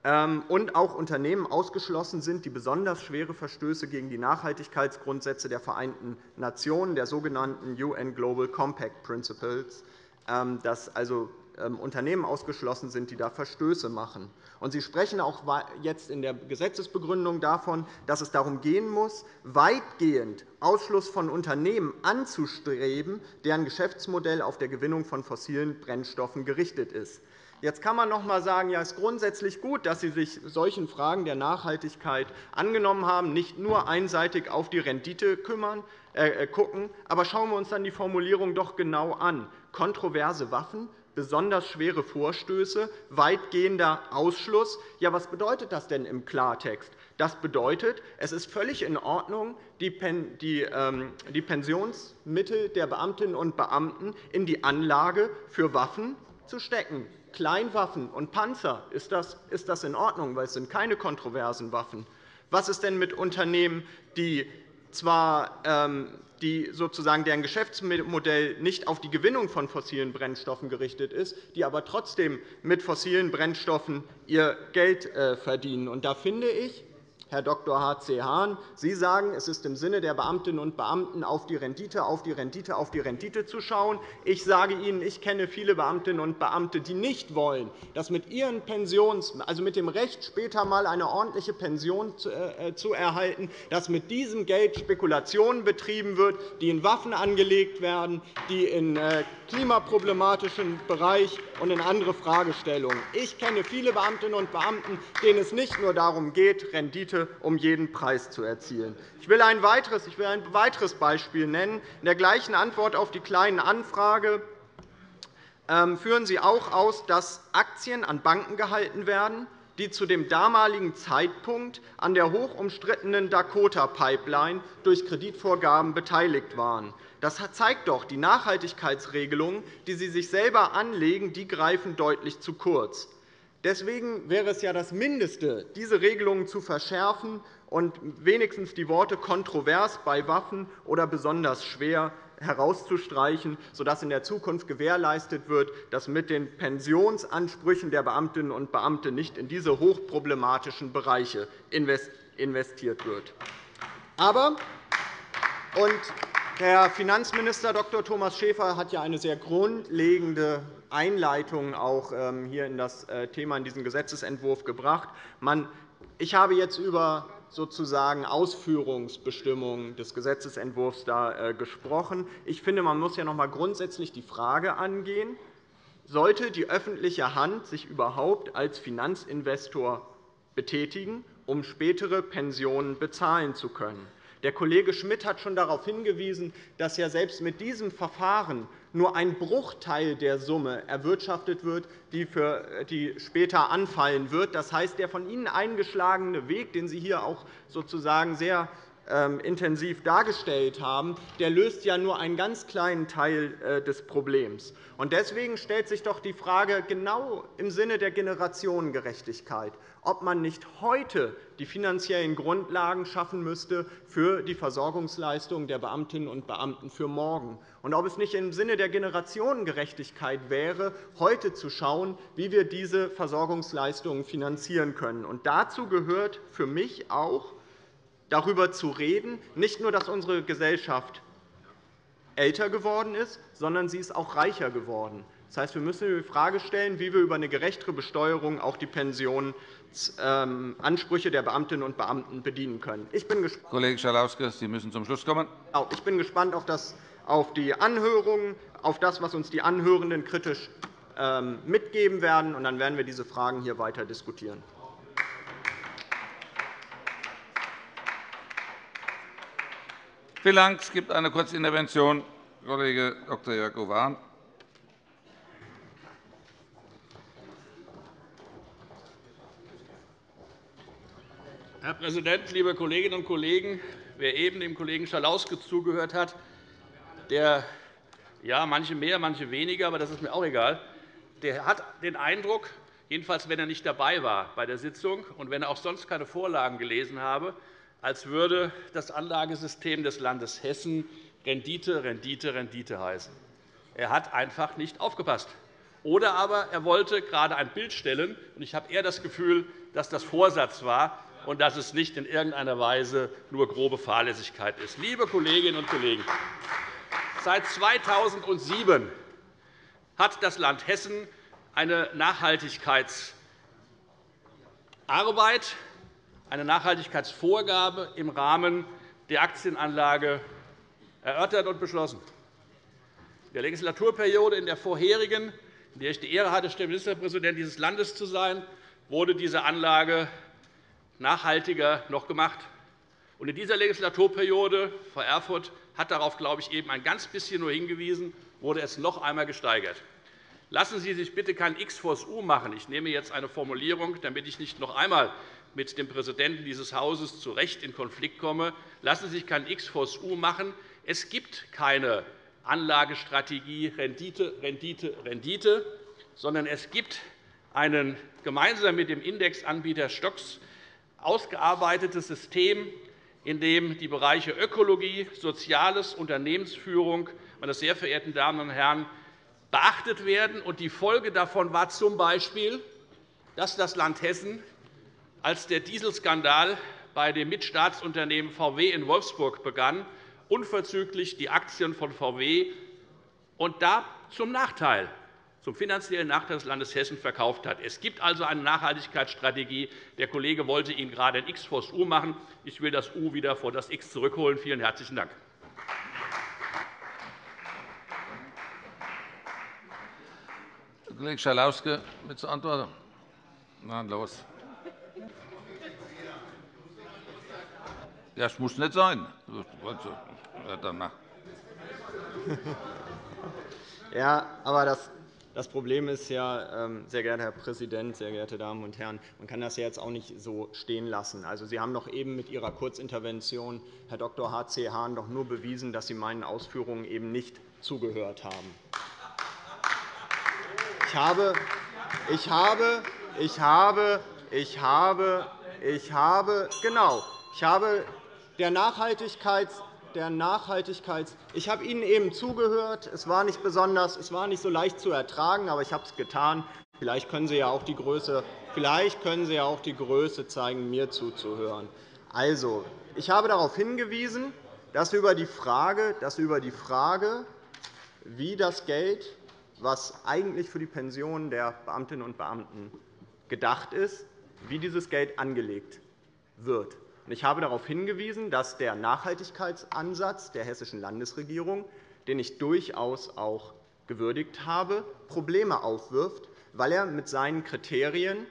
ähm, und auch Unternehmen ausgeschlossen sind, die besonders schwere Verstöße gegen die Nachhaltigkeitsgrundsätze der Vereinten Nationen, der sogenannten UN Global Compact Principles, ähm, dass also Unternehmen ausgeschlossen sind, die da Verstöße machen. Sie sprechen auch jetzt in der Gesetzesbegründung davon, dass es darum gehen muss, weitgehend Ausschluss von Unternehmen anzustreben, deren Geschäftsmodell auf der Gewinnung von fossilen Brennstoffen gerichtet ist. Jetzt kann man noch einmal sagen, ja, es ist grundsätzlich gut, dass Sie sich solchen Fragen der Nachhaltigkeit angenommen haben, nicht nur einseitig auf die Rendite kümmern, äh, äh gucken. Aber schauen wir uns dann die Formulierung doch genau an. Kontroverse Waffen besonders schwere Vorstöße, weitgehender Ausschluss. Ja, was bedeutet das denn im Klartext? Das bedeutet, es ist völlig in Ordnung, die ähm, Pensionsmittel der Beamtinnen und Beamten in die Anlage für Waffen zu stecken. Kleinwaffen und Panzer, ist das in Ordnung, weil es sind keine kontroversen Waffen. Was ist denn mit Unternehmen, die zwar ähm, die sozusagen deren Geschäftsmodell nicht auf die Gewinnung von fossilen Brennstoffen gerichtet ist, die aber trotzdem mit fossilen Brennstoffen ihr Geld äh, verdienen. Da finde ich, Herr Dr. H.C. Hahn, Sie sagen, es ist im Sinne der Beamtinnen und Beamten, auf die Rendite, auf die Rendite, auf die Rendite zu schauen. Ich sage Ihnen, ich kenne viele Beamtinnen und Beamte, die nicht wollen, dass mit ihren Pensions, also mit dem Recht, später einmal eine ordentliche Pension äh, zu erhalten, dass mit diesem Geld Spekulationen betrieben wird, die in Waffen angelegt werden, die in äh, klimaproblematischen Bereich und in andere Fragestellungen. Ich kenne viele Beamtinnen und Beamten, denen es nicht nur darum geht, Rendite um jeden Preis zu erzielen. Ich will ein weiteres, ich will ein weiteres Beispiel nennen. In der gleichen Antwort auf die Kleinen Anfrage ähm, führen Sie auch aus, dass Aktien an Banken gehalten werden, die zu dem damaligen Zeitpunkt an der hochumstrittenen Dakota-Pipeline durch Kreditvorgaben beteiligt waren. Das zeigt doch, die Nachhaltigkeitsregelungen, die Sie sich selber anlegen, die greifen deutlich zu kurz. Deswegen wäre es ja das Mindeste, diese Regelungen zu verschärfen und wenigstens die Worte kontrovers bei Waffen oder besonders schwer herauszustreichen, sodass in der Zukunft gewährleistet wird, dass mit den Pensionsansprüchen der Beamtinnen und Beamten nicht in diese hochproblematischen Bereiche investiert wird. Aber, und Herr Finanzminister Dr. Thomas Schäfer hat ja eine sehr grundlegende Einleitung auch ähm, hier in das äh, Thema in diesen Gesetzentwurf gebracht. Ich habe jetzt über sozusagen Ausführungsbestimmungen des Gesetzentwurfs da äh, gesprochen. Ich finde, man muss ja noch einmal grundsätzlich die Frage angehen, sollte die öffentliche Hand sich überhaupt als Finanzinvestor betätigen, um spätere Pensionen bezahlen zu können? Der Kollege Schmidt hat schon darauf hingewiesen, dass ja selbst mit diesem Verfahren nur ein Bruchteil der Summe erwirtschaftet wird, die, später anfallen wird. Das heißt, der von Ihnen eingeschlagene Weg, den Sie hier auch sozusagen sehr intensiv dargestellt haben, der löst ja nur einen ganz kleinen Teil äh, des Problems. Deswegen stellt sich doch die Frage genau im Sinne der Generationengerechtigkeit, ob man nicht heute die finanziellen Grundlagen schaffen müsste für die Versorgungsleistungen der Beamtinnen und Beamten für morgen und ob es nicht im Sinne der Generationengerechtigkeit wäre, heute zu schauen, wie wir diese Versorgungsleistungen finanzieren können. dazu gehört für mich auch, darüber zu reden, nicht nur, dass unsere Gesellschaft älter geworden ist, sondern sie ist auch reicher geworden. Das heißt, wir müssen die Frage stellen, wie wir über eine gerechtere Besteuerung auch die Pensionsansprüche der Beamtinnen und Beamten bedienen können. Ich bin Kollege Schalauske, Sie müssen zum Schluss kommen. Ich bin gespannt auf, das, auf die Anhörungen, auf das, was uns die Anhörenden kritisch ähm, mitgeben werden. Und dann werden wir diese Fragen hier weiter diskutieren. Vielen Dank. Es gibt eine Kurzintervention. Kollege Dr. Jörg Owan. Herr Präsident, liebe Kolleginnen und Kollegen! Wer eben dem Kollegen Schalauske zugehört hat, der ja, manche mehr, manche weniger, aber das ist mir auch egal, der hat den Eindruck, jedenfalls wenn er nicht dabei war bei der Sitzung und wenn er auch sonst keine Vorlagen gelesen habe, als würde das Anlagesystem des Landes Hessen Rendite, Rendite, Rendite heißen. Er hat einfach nicht aufgepasst. Oder aber er wollte gerade ein Bild stellen, und ich habe eher das Gefühl, dass das Vorsatz war und dass es nicht in irgendeiner Weise nur grobe Fahrlässigkeit ist. Liebe Kolleginnen und Kollegen, seit 2007 hat das Land Hessen eine Nachhaltigkeitsarbeit eine Nachhaltigkeitsvorgabe im Rahmen der Aktienanlage erörtert und beschlossen. In der Legislaturperiode in der vorherigen, in der ich die Ehre hatte, Ministerpräsident dieses Landes zu sein, wurde diese Anlage nachhaltiger noch gemacht. in dieser Legislaturperiode, Frau Erfurth hat darauf, glaube ich, eben ein ganz bisschen nur hingewiesen, wurde es noch einmal gesteigert. Lassen Sie sich bitte kein X vor das U machen. Ich nehme jetzt eine Formulierung, damit ich nicht noch einmal mit dem Präsidenten dieses Hauses zu Recht in Konflikt komme. Lassen Sie sich kein X vor das U machen. Es gibt keine Anlagestrategie Rendite, Rendite, Rendite, sondern es gibt ein gemeinsam mit dem Indexanbieter Stocks ausgearbeitetes System, in dem die Bereiche Ökologie, Soziales, Unternehmensführung, meine sehr verehrten Damen und Herren, beachtet werden. Die Folge davon war z. B., dass das Land Hessen als der Dieselskandal bei dem Mitstaatsunternehmen VW in Wolfsburg begann, unverzüglich die Aktien von VW und da zum Nachteil zum finanziellen Nachteil des Landes Hessen verkauft hat. Es gibt also eine Nachhaltigkeitsstrategie. Der Kollege wollte Ihnen gerade ein X vor das U machen. Ich will das U wieder vor das X zurückholen. Vielen herzlichen Dank. Kollege Schalauske, mit zur Antwort. Na los. Das muss nicht sein. Danach. <laughs> Ja, aber das, das Problem ist ja, ähm, sehr geehrter Herr Präsident, sehr geehrte Damen und Herren, man kann das ja jetzt auch nicht so stehen lassen. Also, Sie haben doch eben mit Ihrer Kurzintervention, Herr Dr. H.C. Hahn, doch nur bewiesen, dass Sie meinen Ausführungen eben nicht zugehört haben. Ich habe, ich habe, ich habe, ich habe, ich habe, genau, ich habe der Nachhaltigkeits der Nachhaltigkeits ich habe Ihnen eben zugehört. Es war nicht besonders, es war nicht so leicht zu ertragen, aber ich habe es getan. Vielleicht können Sie ja auch die Größe, vielleicht können Sie ja auch die Größe zeigen, mir zuzuhören. Also, ich habe darauf hingewiesen, dass über die Frage, dass über die Frage wie das Geld, das eigentlich für die Pensionen der Beamtinnen und Beamten gedacht ist, wie dieses Geld angelegt wird. Ich habe darauf hingewiesen, dass der Nachhaltigkeitsansatz der hessischen Landesregierung, den ich durchaus auch gewürdigt habe, Probleme aufwirft, weil er mit seinen Kriterien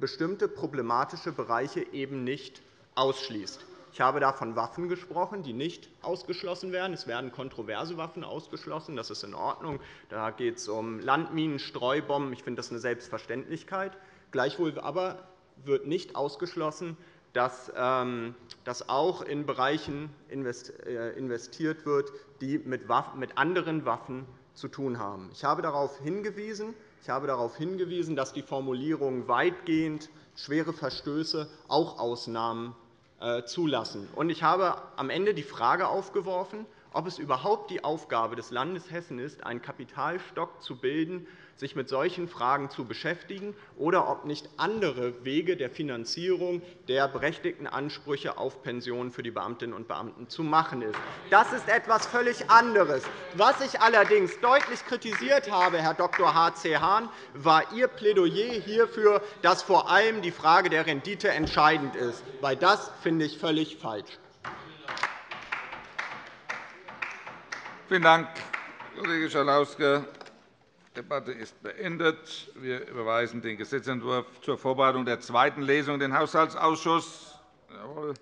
bestimmte problematische Bereiche eben nicht ausschließt. Ich habe da von Waffen gesprochen, die nicht ausgeschlossen werden. Es werden kontroverse Waffen ausgeschlossen. Das ist in Ordnung. Da geht es um Landminen, Streubomben. Ich finde das eine Selbstverständlichkeit. Gleichwohl aber wird nicht ausgeschlossen, dass ähm, auch in Bereichen äh, investiert wird, die mit anderen Waffen zu tun haben. Ich habe darauf hingewiesen, ich habe darauf hingewiesen, dass die Formulierung weitgehend schwere Verstöße auch Ausnahmen äh, zulassen. Ich habe am Ende die Frage aufgeworfen, ob es überhaupt die Aufgabe des Landes Hessen ist, einen Kapitalstock zu bilden, sich mit solchen Fragen zu beschäftigen, oder ob nicht andere Wege der Finanzierung der berechtigten Ansprüche auf Pensionen für die Beamtinnen und Beamten zu machen ist. Das ist etwas völlig anderes. Was ich allerdings deutlich kritisiert habe, Herr Dr. H.C. Hahn, war Ihr Plädoyer hierfür, dass vor allem die Frage der Rendite entscheidend ist. Weil das finde ich völlig falsch. Vielen Dank, Kollege Schalauske. Die Debatte ist beendet. Wir überweisen den Gesetzentwurf zur Vorbereitung der zweiten Lesung in den Haushaltsausschuss. Jawohl.